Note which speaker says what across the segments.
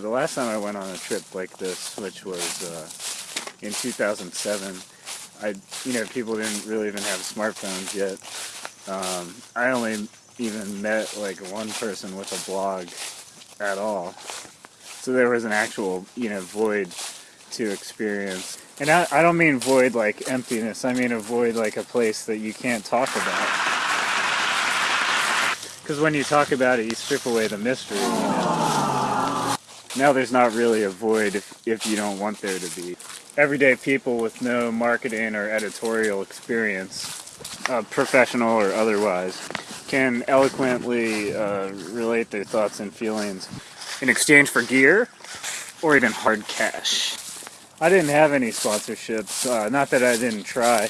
Speaker 1: The last time I went on a trip like this, which was uh, in 2007, I, you know, people didn't really even have smartphones yet. Um, I only even met like one person with a blog at all. So there was an actual, you know, void to experience. And I, I don't mean void like emptiness, I mean a void like a place that you can't talk about. Because when you talk about it, you strip away the mystery. You know? Now there's not really a void if, if you don't want there to be. Everyday people with no marketing or editorial experience, uh, professional or otherwise, can eloquently uh, relate their thoughts and feelings in exchange for gear or even hard cash. I didn't have any sponsorships, uh, not that I didn't try,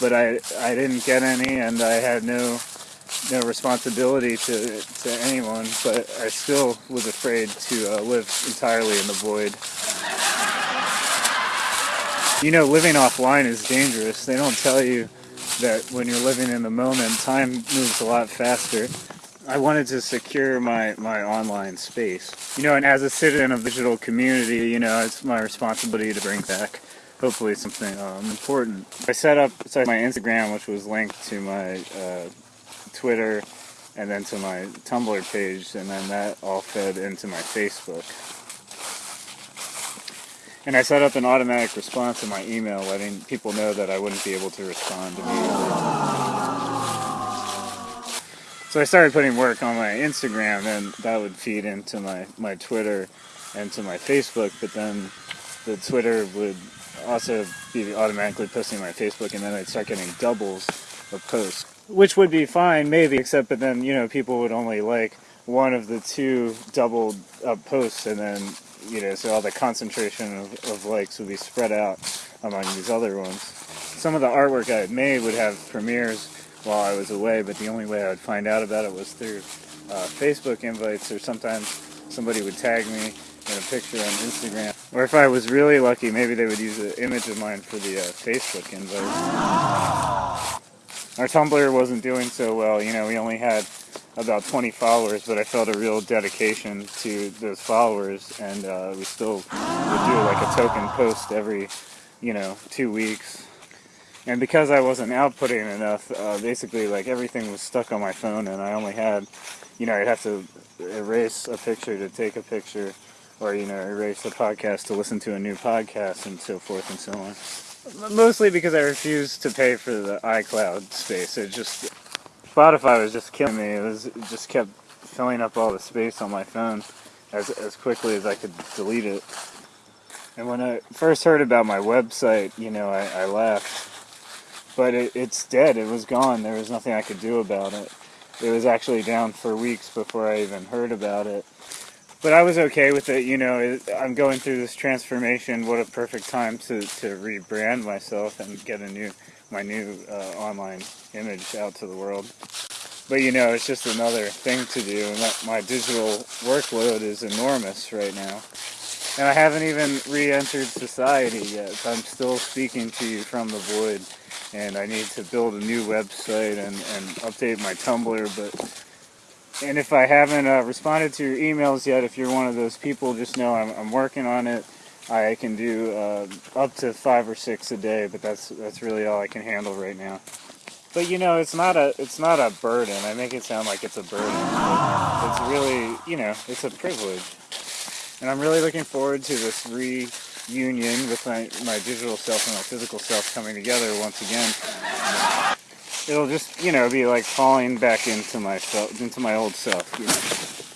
Speaker 1: but I, I didn't get any and I had no no responsibility to, to anyone, but I still was afraid to uh, live entirely in the void. You know, living offline is dangerous. They don't tell you that when you're living in the moment, time moves a lot faster. I wanted to secure my, my online space. You know, and as a citizen of the digital community, you know, it's my responsibility to bring back hopefully something um, important. I set up my Instagram, which was linked to my uh, Twitter and then to my Tumblr page, and then that all fed into my Facebook. And I set up an automatic response in my email letting people know that I wouldn't be able to respond immediately. So I started putting work on my Instagram, and that would feed into my, my Twitter and to my Facebook, but then the Twitter would also be automatically posting my Facebook, and then I'd start getting doubles of posts which would be fine maybe except but then you know people would only like one of the two doubled up posts and then you know so all the concentration of, of likes would be spread out among these other ones. Some of the artwork i had made would have premieres while i was away but the only way i would find out about it was through uh, facebook invites or sometimes somebody would tag me in a picture on instagram. Or if i was really lucky maybe they would use an image of mine for the uh, facebook invite our Tumblr wasn't doing so well. You know, we only had about 20 followers, but I felt a real dedication to those followers, and uh, we still would do like a token post every, you know, two weeks. And because I wasn't outputting enough, uh, basically like everything was stuck on my phone, and I only had, you know, I'd have to erase a picture to take a picture, or you know, erase a podcast to listen to a new podcast, and so forth and so on. Mostly because I refused to pay for the iCloud space. It just Spotify was just killing me. It was it just kept filling up all the space on my phone as as quickly as I could delete it. And when I first heard about my website, you know, I, I laughed. But it, it's dead. It was gone. There was nothing I could do about it. It was actually down for weeks before I even heard about it but I was okay with it. You know, I'm going through this transformation. What a perfect time to, to rebrand myself and get a new my new uh, online image out to the world. But you know, it's just another thing to do, my digital workload is enormous right now. And I haven't even re-entered society yet. I'm still speaking to you from the void, and I need to build a new website and, and update my Tumblr, but and if I haven't uh, responded to your emails yet, if you're one of those people, just know I'm, I'm working on it. I can do uh, up to five or six a day, but that's that's really all I can handle right now. But you know, it's not a it's not a burden. I make it sound like it's a burden. It's really you know it's a privilege, and I'm really looking forward to this reunion with my my digital self and my physical self coming together once again it'll just you know be like falling back into myself into my old self you know